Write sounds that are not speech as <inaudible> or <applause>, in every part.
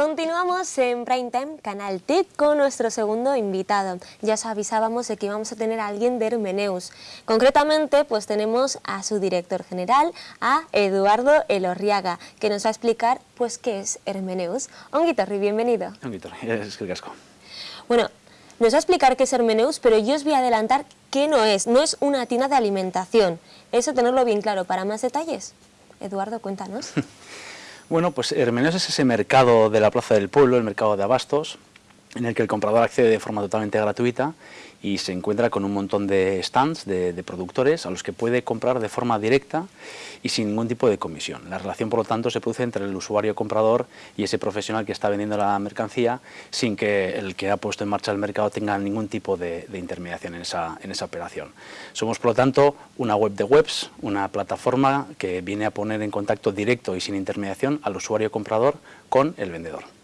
Continuamos en Prime Time, Canal TIC, con nuestro segundo invitado. Ya os avisábamos de que íbamos a tener a alguien de Hermeneus. Concretamente, pues tenemos a su director general, a Eduardo Elorriaga, que nos va a explicar pues qué es Hermeneus. Onguitorri, bienvenido. Onguitorri, es que el casco. Bueno, nos va a explicar qué es Hermeneus, pero yo os voy a adelantar qué no es. No es una tienda de alimentación. Eso tenerlo bien claro. Para más detalles, Eduardo, cuéntanos. <laughs> Bueno, pues Hermeneos es ese mercado de la Plaza del Pueblo, el mercado de abastos, en el que el comprador accede de forma totalmente gratuita y se encuentra con un montón de stands de, productores a los que puede comprar de forma directa y sin ningún tipo de comisión. La relación, por lo tanto, se produce entre el usuario comprador y ese profesional que está vendiendo la mercancía sin que el que ha puesto en marcha el mercado tenga ningún tipo de, intermediación en esa, operación. Somos, por lo tanto, una web de webs, una plataforma que viene a poner en contacto directo y sin intermediación al usuario comprador con el vendedor.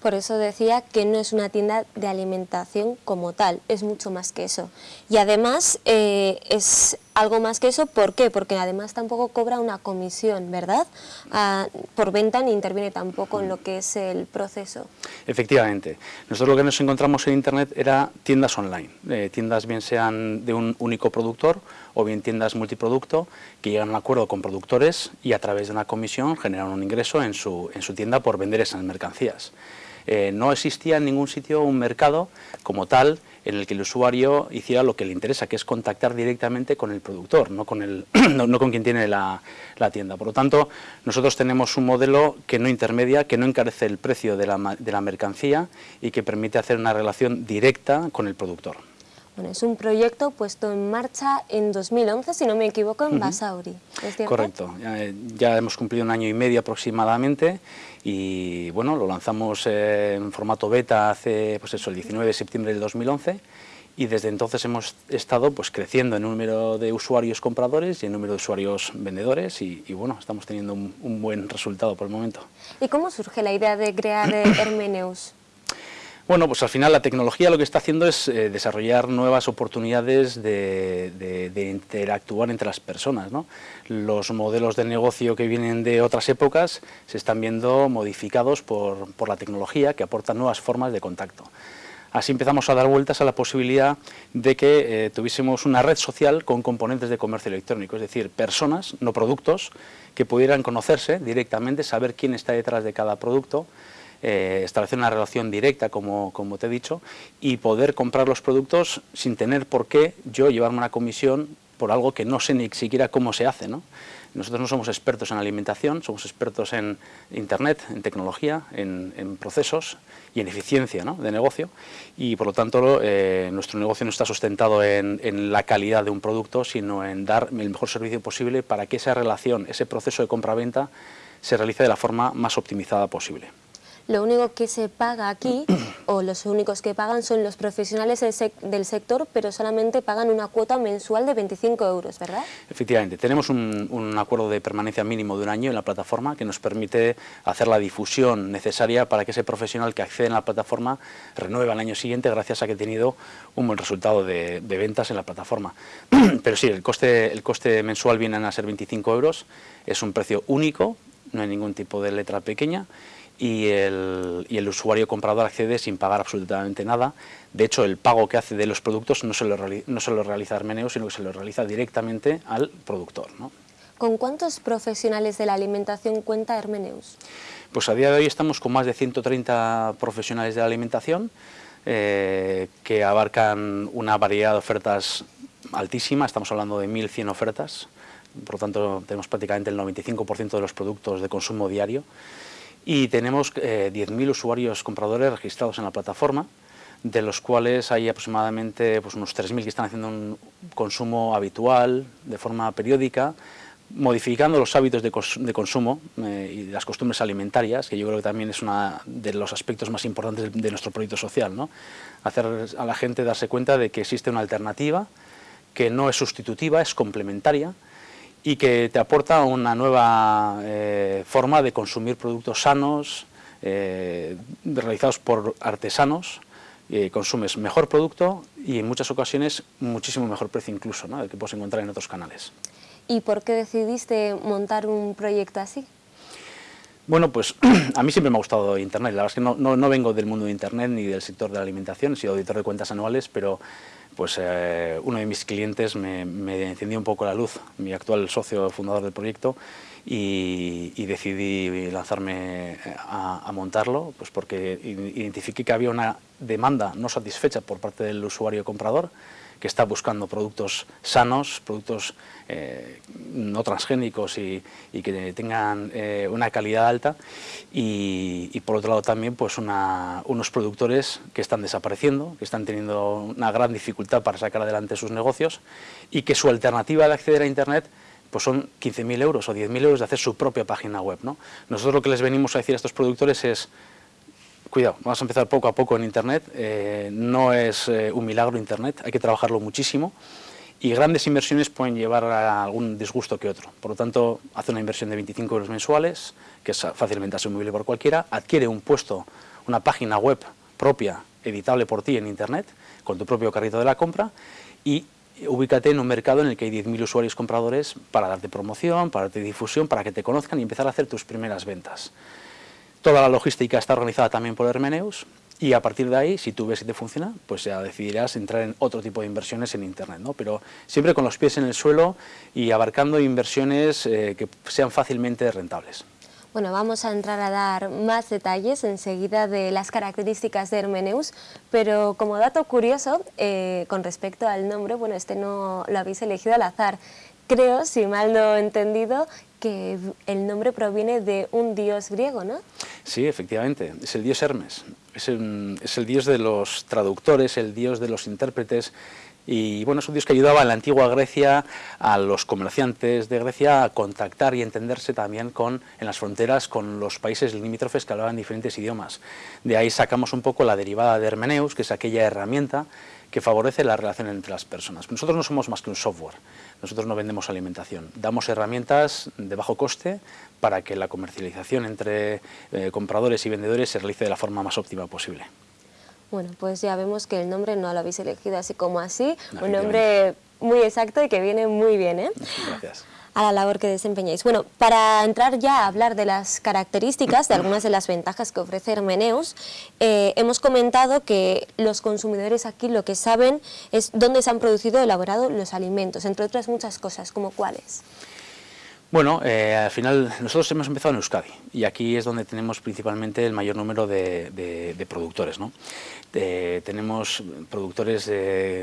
Por eso decía que no es una tienda de alimentación como tal, es mucho más que eso. Y además eh, es algo más que eso, ¿por qué? Porque además tampoco cobra una comisión, ¿verdad? Ah, por venta ni interviene tampoco en lo que es el proceso. Efectivamente. Nosotros lo que nos encontramos en Internet era tiendas online, eh, tiendas bien sean de un único productor o bien tiendas multiproducto que llegan a un acuerdo con productores y a través de una comisión generan un ingreso en su, en su tienda por vender esas mercancías. Eh, no existía en ningún sitio un mercado como tal en el que el usuario hiciera lo que le interesa, que es contactar directamente con el productor, no con, el, <clears throat> no, con quien tiene la, tienda. Por lo tanto, nosotros tenemos un modelo que no intermedia, que no encarece el precio de la, de la mercancía y que permite hacer una relación directa con el productor. Bueno, es un proyecto puesto en marcha en 2011, si no me equivoco, en Basauri. Correcto, ya, hemos cumplido un año y medio aproximadamente y bueno, lo lanzamos en formato beta hace pues eso, el 19 de septiembre del 2011 y desde entonces hemos estado pues, creciendo en número de usuarios compradores y en número de usuarios vendedores y, bueno, estamos teniendo un, un, buen resultado por el momento. ¿Y cómo surge la idea de crear Hermeneus? Bueno, pues al final la tecnología lo que está haciendo es eh, desarrollar nuevas oportunidades de, interactuar entre las personas. Los modelos de negocio que vienen de otras épocas se están viendo modificados por, la tecnología que aporta nuevas formas de contacto. Así empezamos a dar vueltas a la posibilidad de que eh, tuviésemos una red social con componentes de comercio electrónico, es decir, personas, no productos, que pudieran conocerse directamente, saber quién está detrás de cada producto, eh, establecer una relación directa, como, te he dicho, y poder comprar los productos sin tener por qué yo llevarme una comisión por algo que no sé ni siquiera cómo se hace. ¿no? Nosotros no somos expertos en alimentación, somos expertos en Internet, en tecnología, en, procesos y en eficiencia de negocio y por lo tanto eh, nuestro negocio no está sustentado en, en, la calidad de un producto, sino en dar el mejor servicio posible para que esa relación, ese proceso de compra-venta se realice de la forma más optimizada posible lo único que se paga aquí, <clears throat> o los únicos que pagan son los profesionales del, sector, pero solamente pagan una cuota mensual de 25 euros, ¿verdad? Efectivamente, tenemos un, acuerdo de permanencia mínimo de un año en la plataforma que nos permite hacer la difusión necesaria para que ese profesional que accede a la plataforma renueve al año siguiente gracias a que ha tenido un buen resultado de, ventas en la plataforma. <clears throat> pero sí, el coste, el coste mensual viene a ser 25 euros, es un precio único, no hay ningún tipo de letra pequeña y el, y el, usuario comprador accede sin pagar absolutamente nada. De hecho, el pago que hace de los productos no se lo, no se lo realiza Armeneo, sino que se lo realiza directamente al productor. ¿no? ¿Con cuántos profesionales de la alimentación cuenta Hermeneus? Pues a día de hoy estamos con más de 130 profesionales de la alimentación eh, que abarcan una variedad de ofertas altísima, estamos hablando de 1.100 ofertas, por lo tanto tenemos prácticamente el 95% de los productos de consumo diario y tenemos 10.000 eh, usuarios compradores registrados en la plataforma, de los cuales hay aproximadamente pues, unos 3.000 que están haciendo un consumo habitual, de forma periódica, modificando los hábitos de, consumo eh, y las costumbres alimentarias, que yo creo que también es uno de los aspectos más importantes de, nuestro proyecto social, ¿no? hacer a la gente darse cuenta de que existe una alternativa, que no es sustitutiva, es complementaria, y que te aporta una nueva eh, forma de consumir productos sanos, eh, realizados por artesanos, eh, consumes mejor producto y en muchas ocasiones muchísimo mejor precio incluso, ¿no? que puedes encontrar en otros canales. ¿Y por qué decidiste montar un proyecto así? Bueno, pues <clears throat> a mí siempre me ha gustado Internet. La verdad es que no, no, vengo del mundo de Internet ni del sector de la alimentación, he sido auditor de cuentas anuales, pero pues eh, uno de mis clientes me, encendió un poco la luz, mi actual socio fundador del proyecto, y, decidí lanzarme a, a, montarlo, pues porque identifiqué que había una demanda no satisfecha por parte del usuario comprador, que está buscando productos sanos, productos eh, no transgénicos y, que tengan eh, una calidad alta y, por otro lado también pues unos productores que están desapareciendo, que están teniendo una gran dificultad para sacar adelante sus negocios y que su alternativa de acceder a Internet pues son 15.000 euros o 10.000 euros de hacer su propia página web. ¿no? Nosotros lo que les venimos a decir a estos productores es cuidado, vamos a empezar poco a poco en Internet, eh, no es eh, un milagro Internet, hay que trabajarlo muchísimo y grandes inversiones pueden llevar a algún disgusto que otro. Por lo tanto, hace una inversión de 25 euros mensuales, que es fácilmente asumible por cualquiera, adquiere un puesto, una página web propia, editable por ti en Internet, con tu propio carrito de la compra y ubícate en un mercado en el que hay 10.000 usuarios compradores para darte promoción, para darte difusión, para que te conozcan y empezar a hacer tus primeras ventas. Toda la logística está organizada también por Hermeneus y a partir de ahí, si tú ves si te funciona, pues ya decidirás entrar en otro tipo de inversiones en Internet, ¿no? pero siempre con los pies en el suelo y abarcando inversiones eh, que sean fácilmente rentables. Bueno, vamos a entrar a dar más detalles enseguida de las características de Hermeneus, pero como dato curioso, eh, con respecto al nombre, bueno, este no lo habéis elegido al azar. Creo, si mal no he entendido, que el nombre proviene de un dios griego, ¿no? Sí, efectivamente, es el dios Hermes, es el, dios de los traductores, el dios de los intérpretes, y bueno, es un dios que ayudaba en la antigua Grecia a los comerciantes de Grecia a contactar y entenderse también en las fronteras con los países limítrofes que hablaban diferentes idiomas. De ahí sacamos un poco la derivada de Hermeneus, que es aquella herramienta que favorece la relación entre las personas. Nosotros no somos más que un software, nosotros no vendemos alimentación, damos herramientas de bajo coste para que la comercialización entre eh, compradores y vendedores se realice de la forma más óptima posible. Bueno, pues ya vemos que el nombre no lo habéis elegido así como así, un nombre muy exacto y que viene muy bien. ¿eh? Gracias a la labor que desempeñáis. Bueno, para entrar ya a hablar de las características, de algunas de las ventajas que ofrece Hermeneus, eh, hemos comentado que los consumidores aquí lo que saben es dónde se han producido elaborado los alimentos, entre otras muchas cosas, como cuáles. Bueno, eh, al final nosotros hemos empezado en Euskadi y aquí es donde tenemos principalmente el mayor número de, productores. ¿no? tenemos productores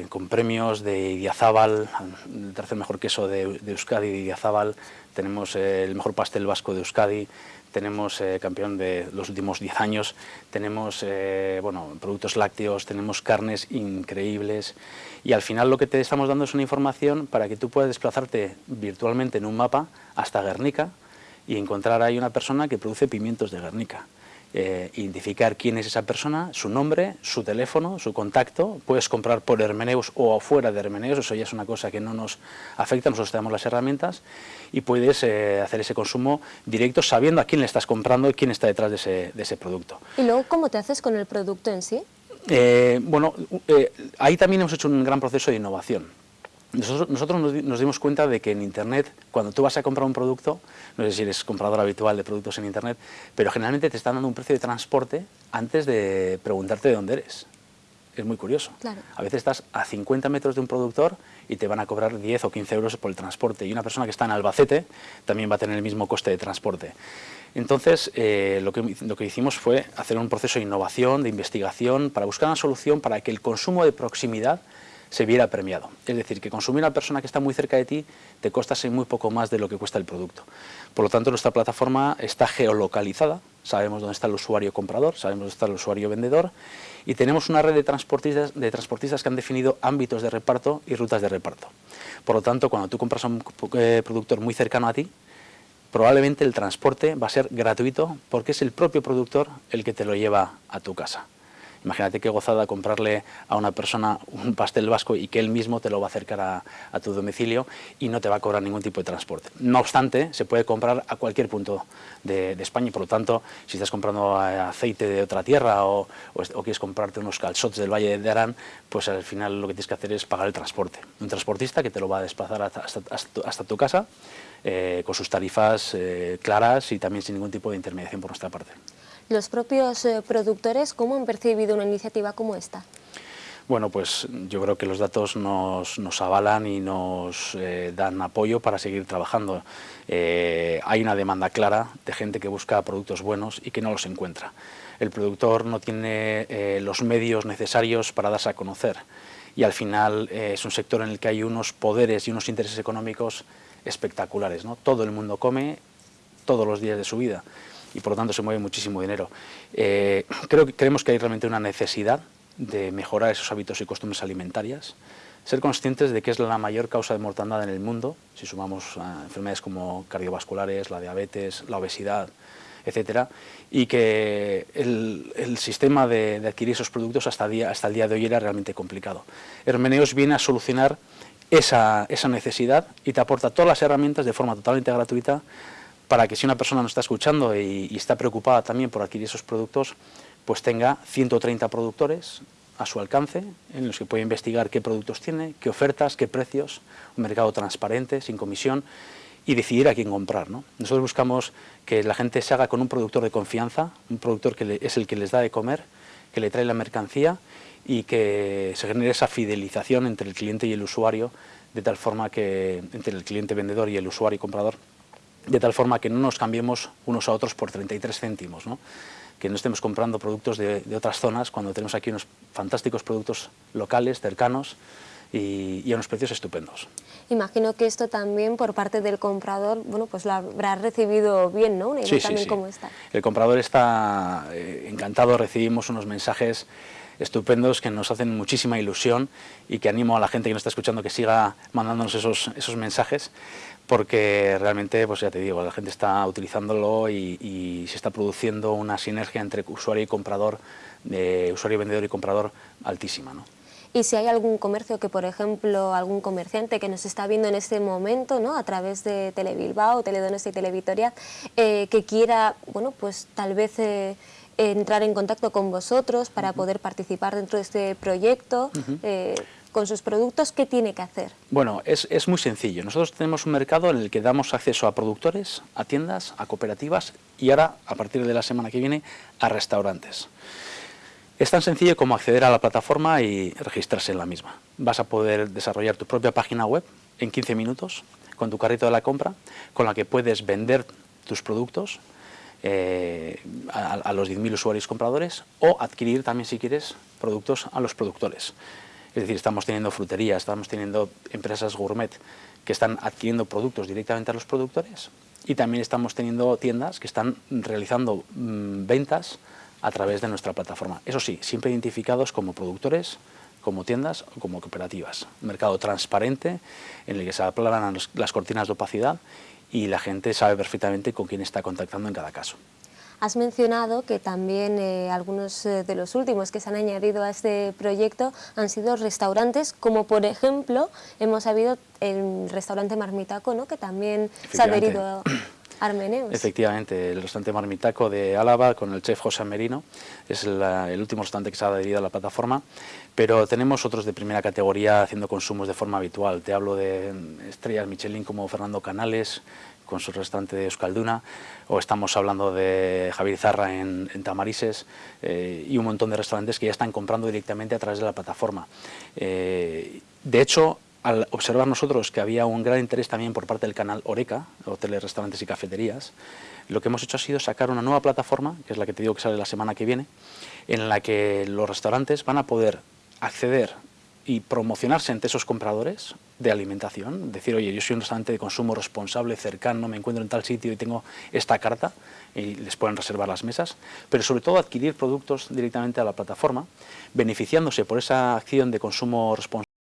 con premios de Idiazábal, el tercer mejor queso de, Euskadi de Idiazábal, tenemos el mejor pastel vasco de Euskadi, tenemos eh, campeón de los últimos 10 años, tenemos eh, bueno, productos lácteos, tenemos carnes increíbles y al final lo que te estamos dando es una información para que tú puedas desplazarte virtualmente en un mapa hasta Guernica y encontrar ahí una persona que produce pimientos de Guernica. Eh, identificar quién es esa persona, su nombre, su teléfono, su contacto, puedes comprar por Hermeneus o fuera de Hermeneus, eso ya es una cosa que no nos afecta, nosotros tenemos las herramientas y puedes eh, hacer ese consumo directo sabiendo a quién le estás comprando y quién está detrás de ese, de ese producto. ¿Y luego cómo te haces con el producto en sí? Eh, bueno, ahí también hemos hecho un gran proceso de innovación. Nosotros, nos, dimos cuenta de que en Internet, cuando tú vas a comprar un producto, no sé si eres comprador habitual de productos en Internet, pero generalmente te están dando un precio de transporte antes de preguntarte de dónde eres. Es muy curioso. A veces estás a 50 metros de un productor y te van a cobrar 10 o 15 euros por el transporte. Y una persona que está en Albacete también va a tener el mismo coste de transporte. Entonces, eh, lo, que, lo que hicimos fue hacer un proceso de innovación, de investigación, para buscar una solución para que el consumo de proximidad se viera premiado. Es decir, que consumir a una persona que está muy cerca de ti te costase muy poco más de lo que cuesta el producto. Por lo tanto, nuestra plataforma está geolocalizada, sabemos dónde está el usuario comprador, sabemos dónde está el usuario vendedor y tenemos una red de transportistas, de transportistas que han definido ámbitos de reparto y rutas de reparto. Por lo tanto, cuando tú compras a un eh, productor muy cercano a ti, probablemente el transporte va a ser gratuito porque es el propio productor el que te lo lleva a tu casa. Imagínate qué gozada comprarle a una persona un pastel vasco y que él mismo te lo va a acercar a, tu domicilio y no te va a cobrar ningún tipo de transporte. No obstante, se puede comprar a cualquier punto de, España y por lo tanto, si estás comprando aceite de otra tierra o, quieres comprarte unos calzots del Valle de Arán, pues al final lo que tienes que hacer es pagar el transporte. Un transportista que te lo va a desplazar hasta, tu casa eh, con sus tarifas eh, claras y también sin ningún tipo de intermediación por nuestra parte. ¿Los propios eh, productores cómo han percibido una iniciativa como esta? Bueno, pues yo creo que los datos nos, avalan y nos eh, dan apoyo para seguir trabajando. Eh, hay una demanda clara de gente que busca productos buenos y que no los encuentra. El productor no tiene los medios necesarios para darse a conocer y al final es un sector en el que hay unos poderes y unos intereses económicos espectaculares. ¿no? Todo el mundo come todos los días de su vida y por lo tanto se mueve muchísimo dinero. Eh, creo que creemos que hay realmente una necesidad de mejorar esos hábitos y costumbres alimentarias, ser conscientes de que es la mayor causa de mortandad en el mundo, si sumamos enfermedades como cardiovasculares, la diabetes, la obesidad, etcétera, y que el, sistema de, adquirir esos productos hasta, día, hasta el día de hoy era realmente complicado. Hermeneos viene a solucionar esa, esa necesidad y te aporta todas las herramientas de forma totalmente gratuita para que si una persona nos está escuchando y, está preocupada también por adquirir esos productos, pues tenga 130 productores a su alcance, en los que puede investigar qué productos tiene, qué ofertas, qué precios, un mercado transparente, sin comisión, y decidir a quién comprar. Nosotros buscamos que la gente se haga con un productor de confianza, un productor que es el que les da de comer, que le trae la mercancía y que se genere esa fidelización entre el cliente y el usuario, de tal forma que entre el cliente vendedor y el usuario comprador, de tal forma que no nos cambiemos unos a otros por 33 céntimos, que no estemos comprando productos de, otras zonas cuando tenemos aquí unos fantásticos productos locales, cercanos y, a unos precios estupendos. Imagino que esto también por parte del comprador, bueno, pues lo habrá recibido bien, ¿no? sí, sí, sí. Cómo está. El comprador está eh, encantado, recibimos unos mensajes estupendos que nos hacen muchísima ilusión y que animo a la gente que nos está escuchando que siga mandándonos esos, esos mensajes porque realmente, pues ya te digo, la gente está utilizándolo y, se está produciendo una sinergia entre usuario y comprador, de usuario, vendedor y comprador altísima. ¿no? Y si hay algún comercio que, por ejemplo, algún comerciante que nos está viendo en este momento, ¿no? a través de Telebilbao, Teledones y Televitoria, eh, que quiera, bueno, pues tal vez... Eh, entrar en contacto con vosotros para poder participar dentro de este proyecto, con sus productos, ¿qué tiene que hacer? Bueno, es, es, muy sencillo. Nosotros tenemos un mercado en el que damos acceso a productores, a tiendas, a cooperativas y ahora, a partir de la semana que viene, a restaurantes. Es tan sencillo como acceder a la plataforma y registrarse en la misma. Vas a poder desarrollar tu propia página web en 15 minutos con tu carrito de la compra, con la que puedes vender tus productos eh, a, a los 10.000 usuarios compradores o adquirir también, si quieres, productos a los productores. Es decir, estamos teniendo fruterías, estamos teniendo empresas gourmet que están adquiriendo productos directamente a los productores y también estamos teniendo tiendas que están realizando mm, ventas a través de nuestra plataforma. Eso sí, siempre identificados como productores, como tiendas o como cooperativas. Un mercado transparente en el que se aplanan las cortinas de opacidad y la gente sabe perfectamente con quién está contactando en cada caso. Has mencionado que también eh, algunos eh, de los últimos que se han añadido a este proyecto han sido restaurantes, como por ejemplo hemos sabido el restaurante Marmitaco, ¿no? que también se ha adherido a <clears throat> Armeneus. Efectivamente, el restaurante Marmitaco de Álava con el chef José Merino es el último restaurante que se ha adherido a la plataforma, pero tenemos otros de primera categoría haciendo consumos de forma habitual. Te hablo de estrellas Michelin como Fernando Canales, con su restaurante de Euskalduna, o estamos hablando de Javier Zarra en, Tamarises eh, y un montón de restaurantes que ya están comprando directamente a través de la plataforma. Eh, de hecho, al observar nosotros que había un gran interés también por parte del canal Oreca, hoteles, restaurantes y cafeterías, lo que hemos hecho ha sido sacar una nueva plataforma, que es la que te digo que sale la semana que viene, en la que los restaurantes van a poder acceder y promocionarse ante esos compradores de alimentación, decir, oye, yo soy un restaurante de consumo responsable, cercano, me encuentro en tal sitio y tengo esta carta, y les pueden reservar las mesas, pero sobre todo adquirir productos directamente a la plataforma, beneficiándose por esa acción de consumo responsable